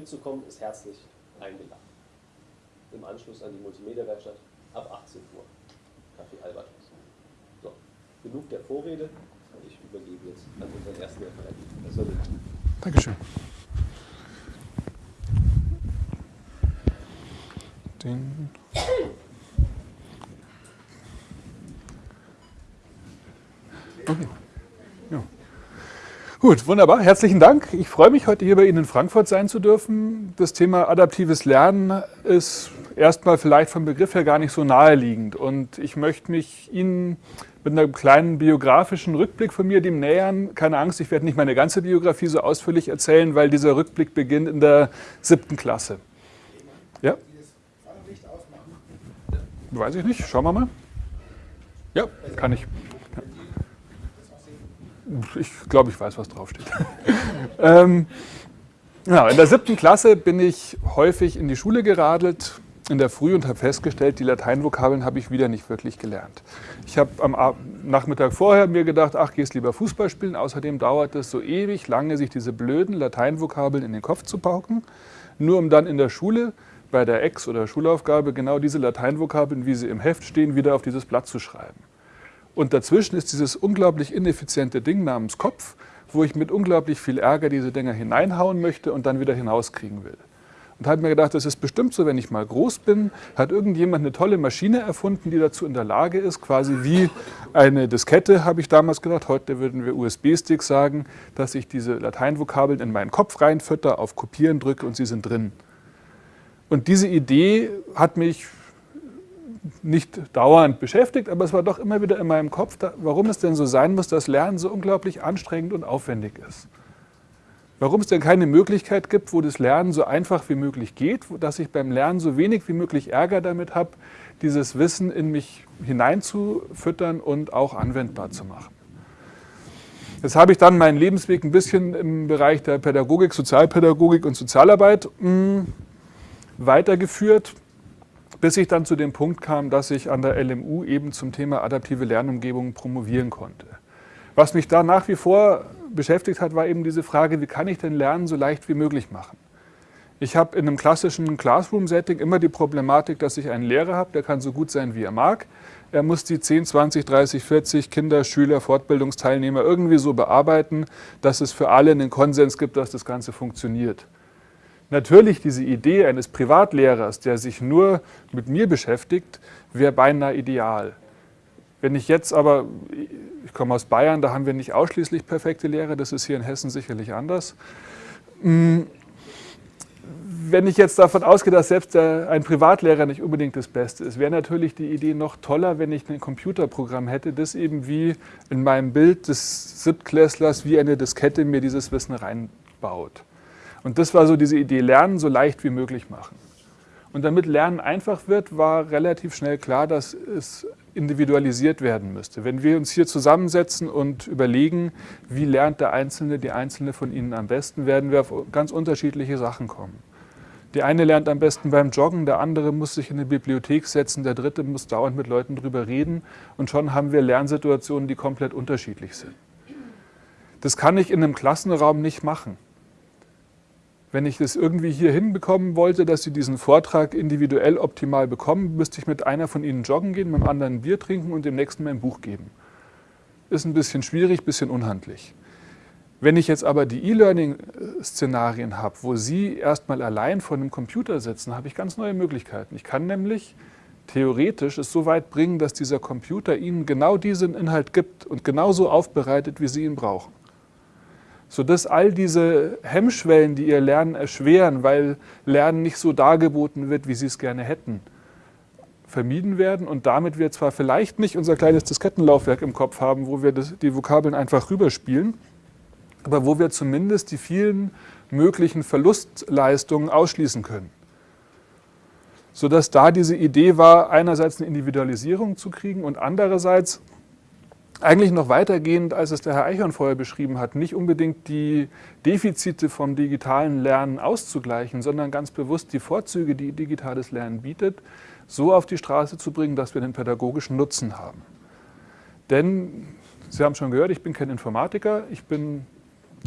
Mitzukommen ist herzlich eingeladen. Im Anschluss an die Multimedia-Werkstatt ab 18 Uhr. Kaffee Albatros. So, genug der Vorrede. Ich übergebe jetzt an unseren ersten Referenten. Dankeschön. Den Gut, wunderbar. Herzlichen Dank. Ich freue mich, heute hier bei Ihnen in Frankfurt sein zu dürfen. Das Thema adaptives Lernen ist erstmal vielleicht vom Begriff her gar nicht so naheliegend. Und ich möchte mich Ihnen mit einem kleinen biografischen Rückblick von mir dem nähern. Keine Angst, ich werde nicht meine ganze Biografie so ausführlich erzählen, weil dieser Rückblick beginnt in der siebten Klasse. Ja? Weiß ich nicht. Schauen wir mal. Ja, kann ich. Ich glaube, ich weiß, was draufsteht. ähm, ja, in der siebten Klasse bin ich häufig in die Schule geradelt in der Früh und habe festgestellt, die Lateinvokabeln habe ich wieder nicht wirklich gelernt. Ich habe am Nachmittag vorher mir gedacht, ach, gehst lieber Fußball spielen. Außerdem dauert es so ewig lange, sich diese blöden Lateinvokabeln in den Kopf zu pauken, nur um dann in der Schule bei der Ex- oder Schulaufgabe genau diese Lateinvokabeln, wie sie im Heft stehen, wieder auf dieses Blatt zu schreiben. Und dazwischen ist dieses unglaublich ineffiziente Ding namens Kopf, wo ich mit unglaublich viel Ärger diese Dinger hineinhauen möchte und dann wieder hinauskriegen will. Und habe mir gedacht, das ist bestimmt so, wenn ich mal groß bin, hat irgendjemand eine tolle Maschine erfunden, die dazu in der Lage ist, quasi wie eine Diskette, habe ich damals gedacht, heute würden wir USB-Sticks sagen, dass ich diese Lateinvokabeln in meinen Kopf reinfütter, auf Kopieren drücke und sie sind drin. Und diese Idee hat mich nicht dauernd beschäftigt, aber es war doch immer wieder in meinem Kopf, warum es denn so sein muss, dass Lernen so unglaublich anstrengend und aufwendig ist. Warum es denn keine Möglichkeit gibt, wo das Lernen so einfach wie möglich geht, dass ich beim Lernen so wenig wie möglich Ärger damit habe, dieses Wissen in mich hineinzufüttern und auch anwendbar zu machen. Jetzt habe ich dann meinen Lebensweg ein bisschen im Bereich der Pädagogik, Sozialpädagogik und Sozialarbeit hm, weitergeführt bis ich dann zu dem Punkt kam, dass ich an der LMU eben zum Thema adaptive Lernumgebung promovieren konnte. Was mich da nach wie vor beschäftigt hat, war eben diese Frage, wie kann ich denn Lernen so leicht wie möglich machen? Ich habe in einem klassischen Classroom-Setting immer die Problematik, dass ich einen Lehrer habe, der kann so gut sein, wie er mag. Er muss die 10, 20, 30, 40 Kinder, Schüler, Fortbildungsteilnehmer irgendwie so bearbeiten, dass es für alle einen Konsens gibt, dass das Ganze funktioniert. Natürlich diese Idee eines Privatlehrers, der sich nur mit mir beschäftigt, wäre beinahe ideal. Wenn ich jetzt aber, ich komme aus Bayern, da haben wir nicht ausschließlich perfekte Lehrer, das ist hier in Hessen sicherlich anders. Hm, wenn ich jetzt davon ausgehe, dass selbst ein Privatlehrer nicht unbedingt das Beste ist, wäre natürlich die Idee noch toller, wenn ich ein Computerprogramm hätte, das eben wie in meinem Bild des Siebtklässlers wie eine Diskette mir dieses Wissen reinbaut. Und das war so diese Idee, Lernen so leicht wie möglich machen. Und damit Lernen einfach wird, war relativ schnell klar, dass es individualisiert werden müsste. Wenn wir uns hier zusammensetzen und überlegen, wie lernt der Einzelne, die Einzelne von Ihnen am besten, werden wir auf ganz unterschiedliche Sachen kommen. Der eine lernt am besten beim Joggen, der andere muss sich in eine Bibliothek setzen, der dritte muss dauernd mit Leuten drüber reden und schon haben wir Lernsituationen, die komplett unterschiedlich sind. Das kann ich in einem Klassenraum nicht machen wenn ich das irgendwie hier hinbekommen wollte, dass Sie diesen Vortrag individuell optimal bekommen, müsste ich mit einer von Ihnen joggen gehen, mit dem anderen ein Bier trinken und dem nächsten mein Buch geben. Ist ein bisschen schwierig, ein bisschen unhandlich. Wenn ich jetzt aber die E-Learning-Szenarien habe, wo Sie erstmal allein vor einem Computer sitzen, habe ich ganz neue Möglichkeiten. Ich kann nämlich theoretisch es so weit bringen, dass dieser Computer Ihnen genau diesen Inhalt gibt und genauso aufbereitet, wie Sie ihn brauchen sodass all diese Hemmschwellen, die ihr Lernen erschweren, weil Lernen nicht so dargeboten wird, wie sie es gerne hätten, vermieden werden und damit wir zwar vielleicht nicht unser kleines Diskettenlaufwerk im Kopf haben, wo wir das, die Vokabeln einfach rüberspielen, aber wo wir zumindest die vielen möglichen Verlustleistungen ausschließen können. Sodass da diese Idee war, einerseits eine Individualisierung zu kriegen und andererseits eigentlich noch weitergehend, als es der Herr Eichhorn vorher beschrieben hat, nicht unbedingt die Defizite vom digitalen Lernen auszugleichen, sondern ganz bewusst die Vorzüge, die digitales Lernen bietet, so auf die Straße zu bringen, dass wir den pädagogischen Nutzen haben. Denn, Sie haben schon gehört, ich bin kein Informatiker, ich bin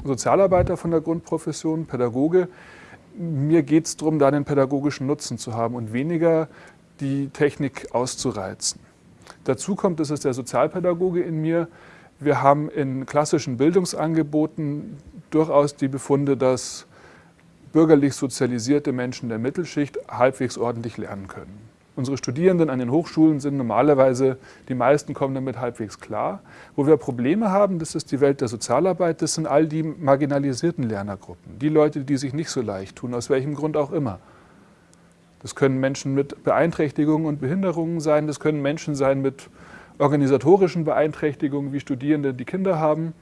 Sozialarbeiter von der Grundprofession, Pädagoge. mir geht es darum, da den pädagogischen Nutzen zu haben und weniger die Technik auszureizen. Dazu kommt, das ist der Sozialpädagoge in mir, wir haben in klassischen Bildungsangeboten durchaus die Befunde, dass bürgerlich sozialisierte Menschen der Mittelschicht halbwegs ordentlich lernen können. Unsere Studierenden an den Hochschulen sind normalerweise, die meisten kommen damit halbwegs klar. Wo wir Probleme haben, das ist die Welt der Sozialarbeit, das sind all die marginalisierten Lernergruppen. Die Leute, die sich nicht so leicht tun, aus welchem Grund auch immer. Das können Menschen mit Beeinträchtigungen und Behinderungen sein, das können Menschen sein mit organisatorischen Beeinträchtigungen, wie Studierende, die Kinder haben.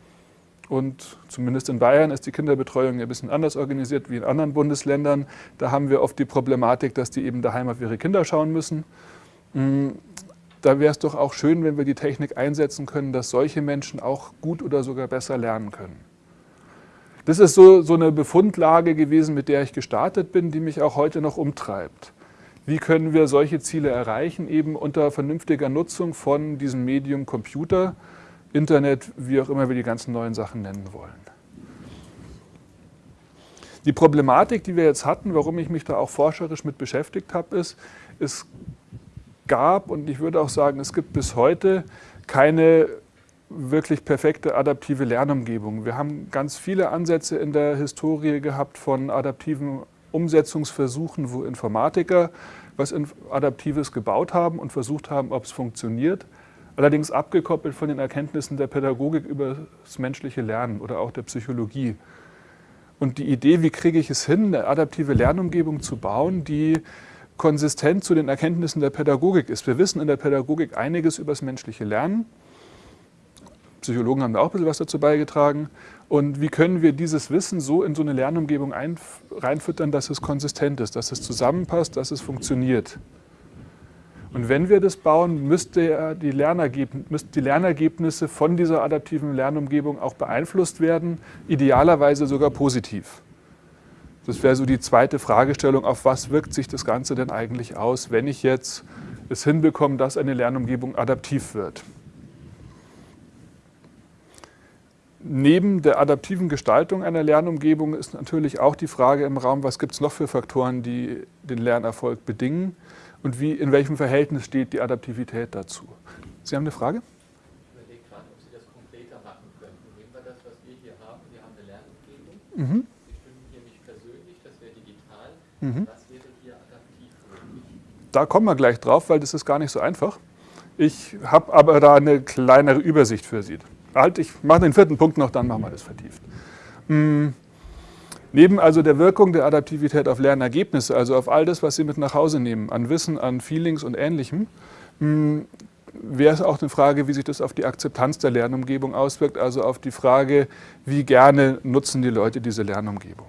Und zumindest in Bayern ist die Kinderbetreuung ein bisschen anders organisiert wie in anderen Bundesländern. Da haben wir oft die Problematik, dass die eben daheim auf ihre Kinder schauen müssen. Mm, da wäre es doch auch schön, wenn wir die Technik einsetzen können, dass solche Menschen auch gut oder sogar besser lernen können. Das ist so, so eine Befundlage gewesen, mit der ich gestartet bin, die mich auch heute noch umtreibt. Wie können wir solche Ziele erreichen, eben unter vernünftiger Nutzung von diesem Medium Computer, Internet, wie auch immer wir die ganzen neuen Sachen nennen wollen. Die Problematik, die wir jetzt hatten, warum ich mich da auch forscherisch mit beschäftigt habe, ist, es gab und ich würde auch sagen, es gibt bis heute keine wirklich perfekte adaptive Lernumgebung. Wir haben ganz viele Ansätze in der Historie gehabt von adaptiven Umsetzungsversuchen, wo Informatiker was Adaptives gebaut haben und versucht haben, ob es funktioniert allerdings abgekoppelt von den Erkenntnissen der Pädagogik über das menschliche Lernen oder auch der Psychologie. Und die Idee, wie kriege ich es hin, eine adaptive Lernumgebung zu bauen, die konsistent zu den Erkenntnissen der Pädagogik ist. Wir wissen in der Pädagogik einiges über das menschliche Lernen. Psychologen haben da auch ein bisschen was dazu beigetragen. Und wie können wir dieses Wissen so in so eine Lernumgebung reinfüttern, dass es konsistent ist, dass es zusammenpasst, dass es funktioniert. Und wenn wir das bauen, müsste die, müssten die Lernergebnisse von dieser adaptiven Lernumgebung auch beeinflusst werden, idealerweise sogar positiv. Das wäre so die zweite Fragestellung, auf was wirkt sich das Ganze denn eigentlich aus, wenn ich jetzt es hinbekomme, dass eine Lernumgebung adaptiv wird. Neben der adaptiven Gestaltung einer Lernumgebung ist natürlich auch die Frage im Raum, was gibt es noch für Faktoren, die den Lernerfolg bedingen und wie, in welchem Verhältnis steht die Adaptivität dazu. Sie haben eine Frage? Ich überlege gerade, ob Sie das konkreter machen könnten. Nehmen wir das, was wir hier haben. Wir haben eine Lernumgebung. Mhm. Sie stimmen hier nicht persönlich, das wäre digital. Mhm. Was wäre hier adaptiv möglich? Da kommen wir gleich drauf, weil das ist gar nicht so einfach. Ich habe aber da eine kleinere Übersicht für Sie. Halt, ich mache den vierten Punkt noch, dann machen wir das vertieft. Mhm. Neben also der Wirkung der Adaptivität auf Lernergebnisse, also auf all das, was Sie mit nach Hause nehmen, an Wissen, an Feelings und Ähnlichem, hm, wäre es auch eine Frage, wie sich das auf die Akzeptanz der Lernumgebung auswirkt, also auf die Frage, wie gerne nutzen die Leute diese Lernumgebung.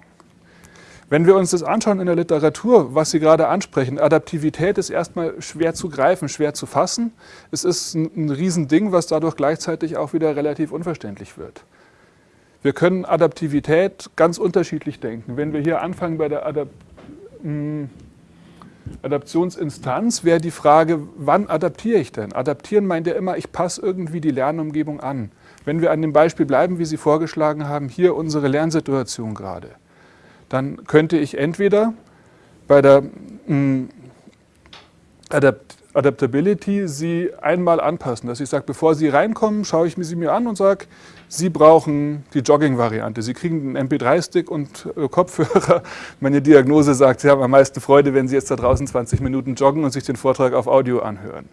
Wenn wir uns das anschauen in der Literatur, was Sie gerade ansprechen, Adaptivität ist erstmal schwer zu greifen, schwer zu fassen. Es ist ein, ein Riesending, was dadurch gleichzeitig auch wieder relativ unverständlich wird. Wir können Adaptivität ganz unterschiedlich denken. Wenn wir hier anfangen bei der Adap hm, Adaptionsinstanz, wäre die Frage, wann adaptiere ich denn? Adaptieren meint ja immer, ich passe irgendwie die Lernumgebung an. Wenn wir an dem Beispiel bleiben, wie Sie vorgeschlagen haben, hier unsere Lernsituation gerade, dann könnte ich entweder bei der mh, hm, Adapt Adaptability sie einmal anpassen, dass ich sage, bevor Sie reinkommen, schaue ich sie mir an und sage, Sie brauchen die Jogging-Variante. Sie kriegen einen MP3-Stick und äh, Kopfhörer. Meine Diagnose sagt, Sie haben am meisten Freude, wenn Sie jetzt da draußen 20 Minuten joggen und sich den Vortrag auf Audio anhören.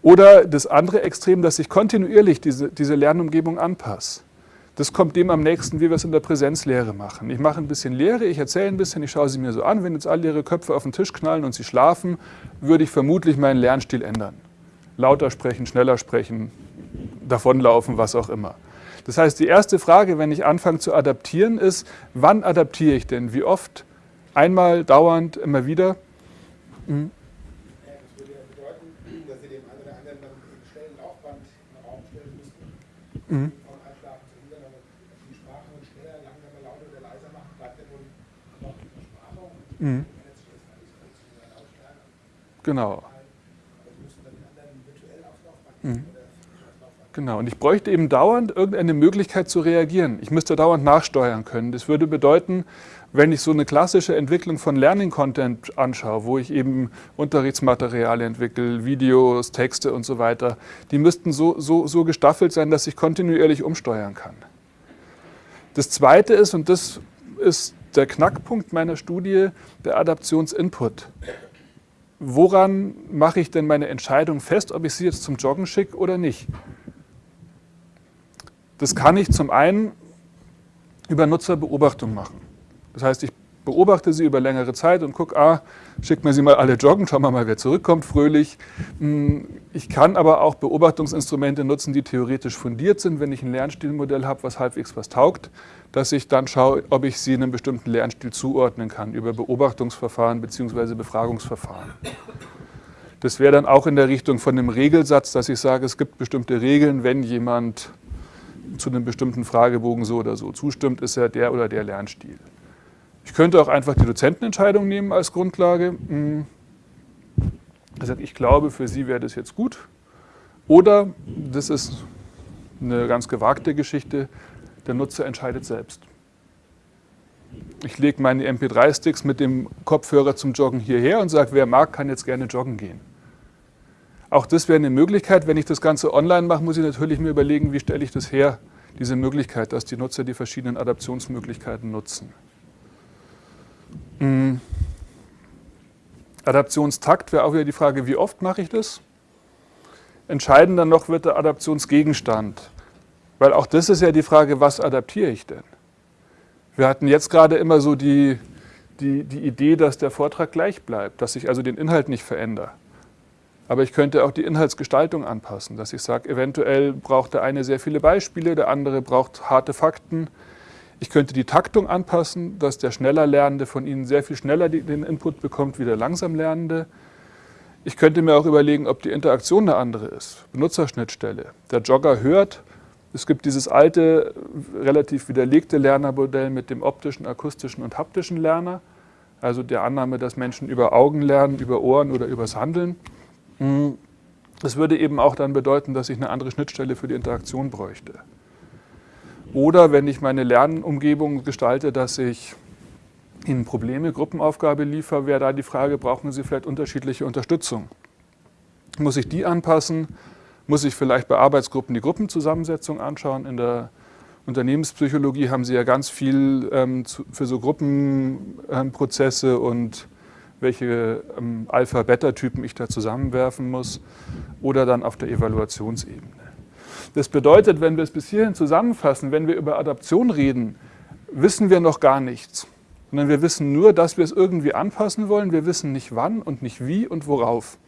Oder das andere Extrem, dass ich kontinuierlich diese, diese Lernumgebung anpasse. Das kommt dem am nächsten, wie wir es in der Präsenzlehre machen. Ich mache ein bisschen Lehre, ich erzähle ein bisschen, ich schaue sie mir so an. Wenn jetzt alle ihre Köpfe auf den Tisch knallen und sie schlafen, würde ich vermutlich meinen Lernstil ändern. Lauter sprechen, schneller sprechen, davonlaufen, was auch immer. Das heißt, die erste Frage, wenn ich anfange zu adaptieren, ist, wann adaptiere ich denn? Wie oft? Einmal, dauernd, immer wieder? Mhm. Ja, das würde ja bedeuten, dass Sie dem einen oder anderen dann einen schnellen Laufband in den Raum stellen müssten. Mhm. Mhm. Genau. Mhm. Genau, und ich bräuchte eben dauernd irgendeine Möglichkeit zu reagieren. Ich müsste dauernd nachsteuern können. Das würde bedeuten, wenn ich so eine klassische Entwicklung von Learning Content anschaue, wo ich eben Unterrichtsmaterialien entwickle, Videos, Texte und so weiter, die müssten so, so, so gestaffelt sein, dass ich kontinuierlich umsteuern kann. Das Zweite ist, und das ist der Knackpunkt meiner Studie, der Adaptionsinput. Woran mache ich denn meine Entscheidung fest, ob ich sie jetzt zum Joggen schicke oder nicht? Das kann ich zum einen über Nutzerbeobachtung machen. Das heißt, ich beobachte sie über längere Zeit und gucke, ah, schickt mir sie mal alle joggen, schauen wir mal, wer zurückkommt, fröhlich. Hm, ich kann aber auch Beobachtungsinstrumente nutzen, die theoretisch fundiert sind, wenn ich ein Lernstilmodell habe, was halbwegs was taugt, dass ich dann schaue, ob ich sie einem bestimmten Lernstil zuordnen kann, über Beobachtungsverfahren bzw. Befragungsverfahren. Das wäre dann auch in der Richtung von einem Regelsatz, dass ich sage, es gibt bestimmte Regeln, wenn jemand zu einem bestimmten Fragebogen so oder so zustimmt, ist er der oder der Lernstil. Ich könnte auch einfach die Dozentenentscheidung nehmen als Grundlage. Hm. Also ich glaube, für Sie wäre das jetzt gut. Oder, das ist eine ganz gewagte Geschichte, der Nutzer entscheidet selbst. Ich lege meine MP3-Sticks mit dem Kopfhörer zum Joggen hierher und sage, wer mag, kann jetzt gerne joggen gehen. Auch das wäre eine Möglichkeit. Wenn ich das Ganze online mache, muss ich natürlich mir überlegen, wie stelle ich das her, diese Möglichkeit, dass die Nutzer die verschiedenen Adaptionsmöglichkeiten nutzen. Mhm. Adaptionstakt wäre auch wieder die Frage, wie oft mache ich das? Entscheidender noch wird der Adaptionsgegenstand. Weil auch das ist ja die Frage, was adaptiere ich denn? Wir hatten jetzt gerade immer so die, die, die Idee, dass der Vortrag gleich bleibt, dass ich also den Inhalt nicht verändere. Aber ich könnte auch die Inhaltsgestaltung anpassen, dass ich sage, eventuell braucht der eine sehr viele Beispiele, der andere braucht harte Fakten. Ich könnte die Taktung anpassen, dass der schneller Lernende von Ihnen sehr viel schneller den Input bekommt wie der langsam Lernende. Ich könnte mir auch überlegen, ob die Interaktion eine andere ist. Benutzerschnittstelle. Der Jogger hört, es gibt dieses alte, relativ widerlegte Lernermodell mit dem optischen, akustischen und haptischen Lerner. Also der Annahme, dass Menschen über Augen lernen, über Ohren oder übers Handeln. Das würde eben auch dann bedeuten, dass ich eine andere Schnittstelle für die Interaktion bräuchte. Oder wenn ich meine Lernumgebung gestalte, dass ich Ihnen Probleme, Gruppenaufgabe liefere, wäre da die Frage, brauchen Sie vielleicht unterschiedliche Unterstützung? Muss ich die anpassen? Muss ich vielleicht bei Arbeitsgruppen die Gruppenzusammensetzung anschauen? In der Unternehmenspsychologie haben Sie ja ganz viel ähm, zu, für so Gruppenprozesse ähm, und welche ähm, Alpha-Beta-Typen ich da zusammenwerfen muss oder dann auf der Evaluationsebene. Das bedeutet, wenn wir es bis hierhin zusammenfassen, wenn wir über Adaption reden, wissen wir noch gar nichts. Sondern wir wissen nur, dass wir es irgendwie anpassen wollen. Wir wissen nicht wann und nicht wie und worauf.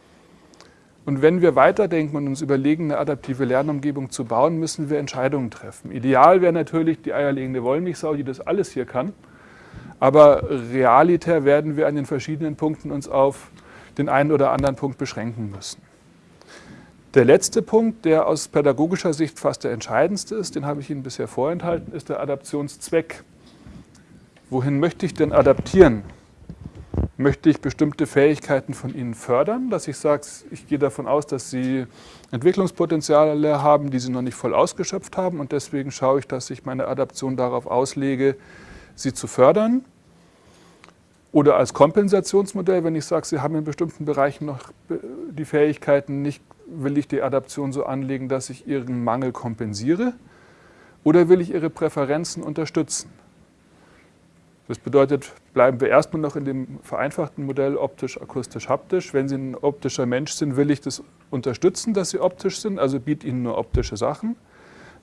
Und wenn wir weiterdenken und uns überlegen, eine adaptive Lernumgebung zu bauen, müssen wir Entscheidungen treffen. Ideal wäre natürlich die eierlegende Wollmilchsau, die das alles hier kann. Aber realitär werden wir an den verschiedenen Punkten uns auf den einen oder anderen Punkt beschränken müssen. Der letzte Punkt, der aus pädagogischer Sicht fast der entscheidendste ist, den habe ich Ihnen bisher vorenthalten, ist der Adaptionszweck. Wohin möchte ich denn adaptieren? Möchte ich bestimmte Fähigkeiten von Ihnen fördern, dass ich sage, ich gehe davon aus, dass Sie Entwicklungspotenziale haben, die Sie noch nicht voll ausgeschöpft haben und deswegen schaue ich, dass ich meine Adaption darauf auslege, sie zu fördern? Oder als Kompensationsmodell, wenn ich sage, Sie haben in bestimmten Bereichen noch die Fähigkeiten nicht will ich die Adaption so anlegen, dass ich ihren Mangel kompensiere oder will ich ihre Präferenzen unterstützen? Das bedeutet, bleiben wir erstmal noch in dem vereinfachten Modell optisch, akustisch, haptisch. Wenn Sie ein optischer Mensch sind, will ich das unterstützen, dass Sie optisch sind, also biete Ihnen nur optische Sachen.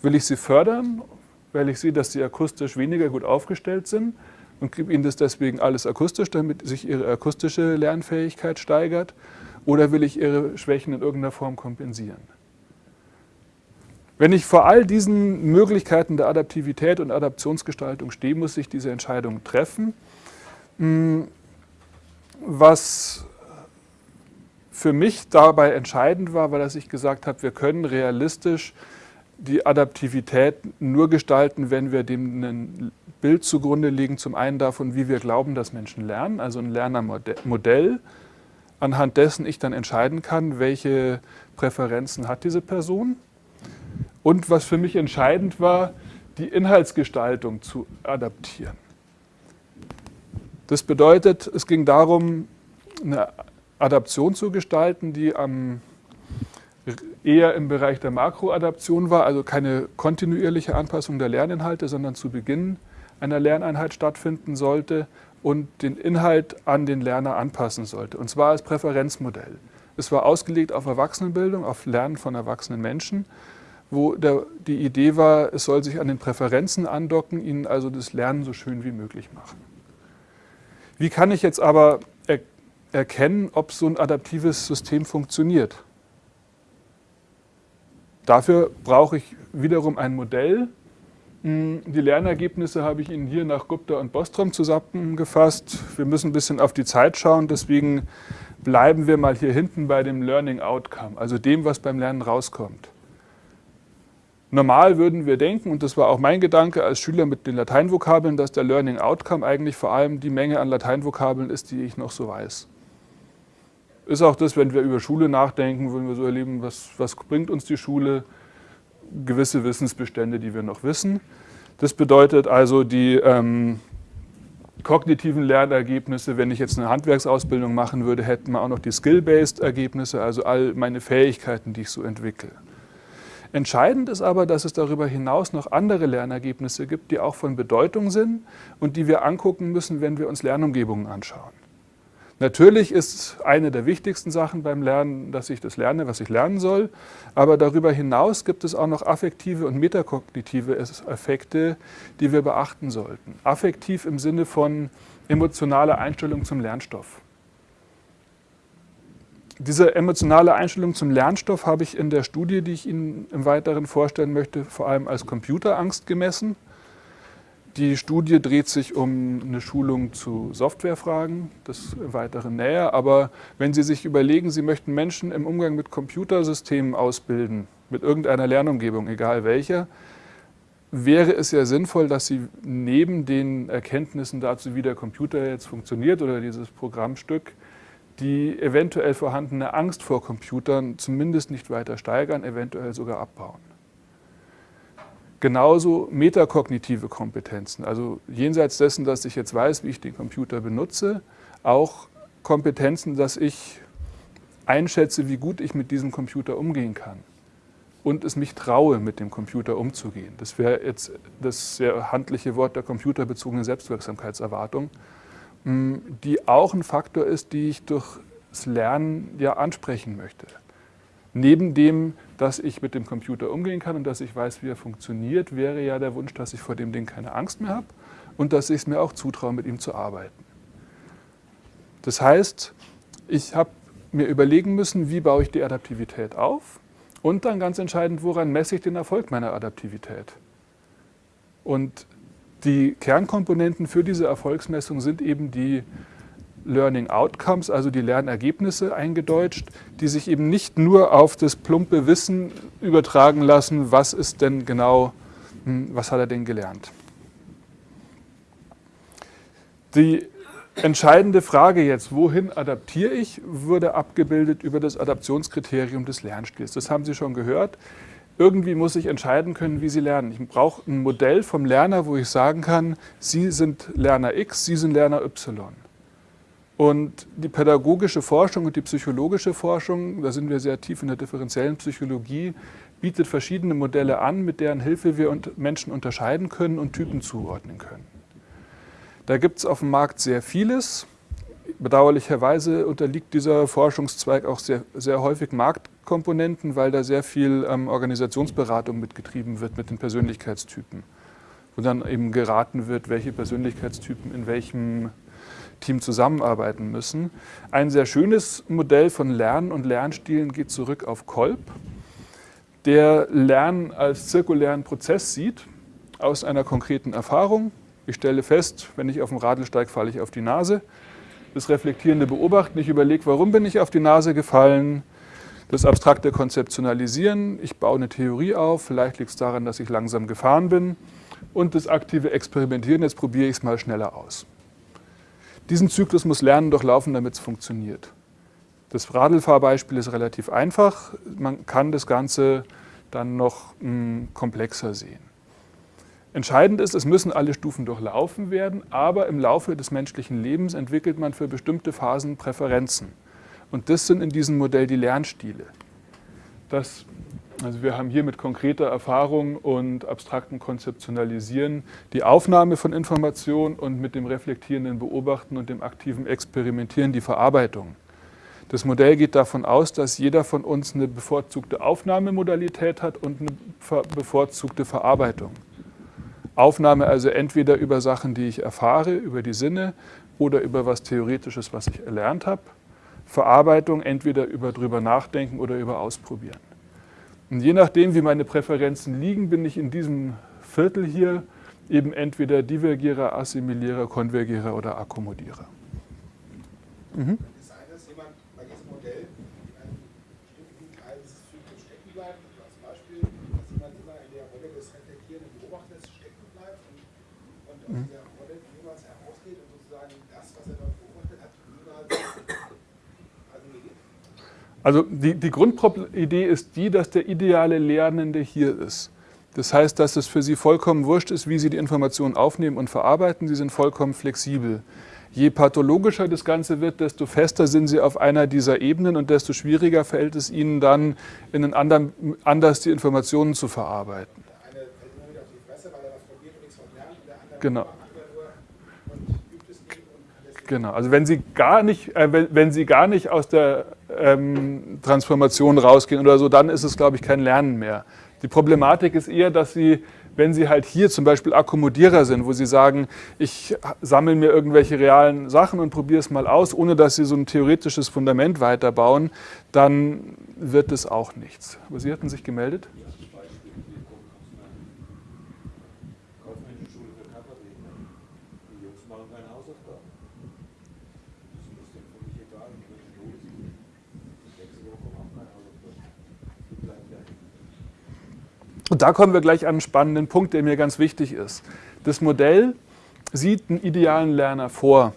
Will ich Sie fördern, weil ich sehe, dass Sie akustisch weniger gut aufgestellt sind und gebe Ihnen das deswegen alles akustisch, damit sich Ihre akustische Lernfähigkeit steigert. Oder will ich ihre Schwächen in irgendeiner Form kompensieren? Wenn ich vor all diesen Möglichkeiten der Adaptivität und Adaptionsgestaltung stehe, muss ich diese Entscheidung treffen. Hm, was für mich dabei entscheidend war, war, dass ich gesagt habe, wir können realistisch die Adaptivität nur gestalten, wenn wir dem ein Bild zugrunde legen, zum einen davon, wie wir glauben, dass Menschen lernen, also ein Lernermodell, anhand dessen ich dann entscheiden kann, welche Präferenzen hat diese Person. Und was für mich entscheidend war, die Inhaltsgestaltung zu adaptieren. Das bedeutet, es ging darum, eine Adaption zu gestalten, die am, eher im Bereich der Makroadaption war, also keine kontinuierliche Anpassung der Lerninhalte, sondern zu Beginn einer Lerneinheit stattfinden sollte und den Inhalt an den Lerner anpassen sollte, und zwar als Präferenzmodell. Es war ausgelegt auf Erwachsenenbildung, auf Lernen von erwachsenen Menschen, wo der, die Idee war, es soll sich an den Präferenzen andocken, ihnen also das Lernen so schön wie möglich machen. Wie kann ich jetzt aber er erkennen, ob so ein adaptives System funktioniert? Dafür brauche ich wiederum ein Modell. Hm, die Lernergebnisse habe ich Ihnen hier nach Gupta und Bostrom zusammengefasst. Wir müssen ein bisschen auf die Zeit schauen, deswegen bleiben wir mal hier hinten bei dem Learning Outcome, also dem, was beim Lernen rauskommt. Normal würden wir denken, und das war auch mein Gedanke als Schüler mit den Lateinvokabeln, dass der Learning Outcome eigentlich vor allem die Menge an Lateinvokabeln ist, die ich noch so weiß. Ist auch das, wenn wir über Schule nachdenken, wenn wir so erleben, was, was bringt uns die Schule, gewisse Wissensbestände, die wir noch wissen. Das bedeutet also, die ähm, kognitiven Lernergebnisse, wenn ich jetzt eine Handwerksausbildung machen würde, hätten wir auch noch die Skill-Based Ergebnisse, also all meine Fähigkeiten, die ich so entwickle. Entscheidend ist aber, dass es darüber hinaus noch andere Lernergebnisse gibt, die auch von Bedeutung sind und die wir angucken müssen, wenn wir uns Lernumgebungen anschauen. Natürlich ist eine der wichtigsten Sachen beim Lernen, dass ich das lerne, was ich lernen soll. Aber darüber hinaus gibt es auch noch affektive und metakognitive Effekte, die wir beachten sollten. Affektiv im Sinne von emotionaler Einstellung zum Lernstoff. Diese emotionale Einstellung zum Lernstoff habe ich in der Studie, die ich Ihnen im Weiteren vorstellen möchte, vor allem als Computerangst gemessen. Die Studie dreht sich um eine Schulung zu Softwarefragen, das im Weiteren näher. Aber wenn Sie sich überlegen, Sie möchten Menschen im Umgang mit Computersystemen ausbilden, mit irgendeiner Lernumgebung, egal welcher, wäre es ja sinnvoll, dass Sie neben den Erkenntnissen dazu, wie der Computer jetzt funktioniert oder dieses Programmstück, die eventuell vorhandene Angst vor Computern zumindest nicht weiter steigern, eventuell sogar abbauen. Genauso metakognitive Kompetenzen, also jenseits dessen, dass ich jetzt weiß, wie ich den Computer benutze, auch Kompetenzen, dass ich einschätze, wie gut ich mit diesem Computer umgehen kann und es mich traue, mit dem Computer umzugehen. Das wäre jetzt das sehr handliche Wort der computerbezogenen Selbstwirksamkeitserwartung. Die auch ein Faktor ist, die ich durch das Lernen ja ansprechen möchte. Neben dem, dass ich mit dem Computer umgehen kann und dass ich weiß, wie er funktioniert, wäre ja der Wunsch, dass ich vor dem Ding keine Angst mehr habe und dass ich es mir auch zutraue, mit ihm zu arbeiten. Das heißt, ich habe mir überlegen müssen, wie baue ich die Adaptivität auf und dann ganz entscheidend, woran messe ich den Erfolg meiner Adaptivität. Und die Kernkomponenten für diese Erfolgsmessung sind eben die Learning Outcomes, also die Lernergebnisse eingedeutscht, die sich eben nicht nur auf das plumpe Wissen übertragen lassen, was ist denn genau, hm, was hat er denn gelernt. Die entscheidende Frage jetzt, wohin adaptiere ich, wurde abgebildet über das Adaptionskriterium des Lernstils. Das haben Sie schon gehört irgendwie muss ich entscheiden können, wie Sie lernen. Ich brauche ein Modell vom Lerner, wo ich sagen kann, Sie sind Lerner X, Sie sind Lerner Y. Und die pädagogische Forschung und die psychologische Forschung, da sind wir sehr tief in der differenziellen Psychologie, bietet verschiedene Modelle an, mit deren Hilfe wir Menschen unterscheiden können und Typen zuordnen können. Da gibt es auf dem Markt sehr vieles. Bedauerlicherweise unterliegt dieser Forschungszweig auch sehr, sehr häufig Marktkomponenten, weil da sehr viel ähm, Organisationsberatung mitgetrieben wird mit den Persönlichkeitstypen. Wo dann eben geraten wird, welche Persönlichkeitstypen in welchem Team zusammenarbeiten müssen. Ein sehr schönes Modell von Lernen und Lernstilen geht zurück auf Kolb, der Lernen als zirkulären Prozess sieht, aus einer konkreten Erfahrung. Ich stelle fest, wenn ich auf dem Radl steige, falle ich auf die Nase das reflektierende Beobachten. Ich überlege, warum bin ich auf die Nase gefallen. Das abstrakte Konzeptionalisieren. Ich baue eine Theorie auf. Vielleicht liegt es daran, dass ich langsam gefahren bin. Und das aktive Experimentieren. Jetzt probiere ich es mal schneller aus. Diesen Zyklus muss Lernen durchlaufen, damit es funktioniert. Das Radlfahrbeispiel ist relativ einfach. Man kann das Ganze dann noch mh, hm, komplexer sehen. Entscheidend ist, es müssen alle Stufen durchlaufen werden, aber im Laufe des menschlichen Lebens entwickelt man für bestimmte Phasen Präferenzen. Und das sind in diesem Modell die Lernstile. Das, also wir haben hier mit konkreter Erfahrung und abstrakten Konzeptionalisieren die Aufnahme von Informationen und mit dem reflektierenden Beobachten und dem aktiven Experimentieren die Verarbeitung. Das Modell geht davon aus, dass jeder von uns eine bevorzugte Aufnahmemodalität hat und eine bevorzugte Verarbeitung. Aufnahme also entweder über Sachen, die ich erfahre, über die Sinne oder über was Theoretisches, was ich erlernt habe. Verarbeitung entweder über drüber nachdenken oder über ausprobieren. Und je nachdem, wie meine Präferenzen liegen, bin ich in diesem Viertel hier eben entweder Divergierer, Assimilierer, Konvergierer oder Akkommodierer. Mhm. Mhm. Also die, die Grundidee ist die, dass der ideale Lernende hier ist. Das heißt, dass es für Sie vollkommen wurscht ist, wie Sie die Informationen aufnehmen und verarbeiten. Sie sind vollkommen flexibel. Je pathologischer das Ganze wird, desto fester sind Sie auf einer dieser Ebenen und desto schwieriger fällt es Ihnen dann, in einen anderen, anders die Informationen zu verarbeiten. Genau. Genau, also wenn Sie gar nicht, äh, wenn, wenn, Sie gar nicht aus der ähm, Transformation rausgehen oder so, dann ist es, glaube ich, kein Lernen mehr. Die Problematik ist eher, dass Sie, wenn Sie halt hier zum Beispiel Akkommodierer sind, wo Sie sagen, ich sammle mir irgendwelche realen Sachen und probiere es mal aus, ohne dass Sie so ein theoretisches Fundament weiterbauen, dann wird es auch nichts. Aber Sie hatten sich gemeldet? Und da kommen wir gleich an einen spannenden Punkt, der mir ganz wichtig ist. Das Modell sieht einen idealen Lerner vor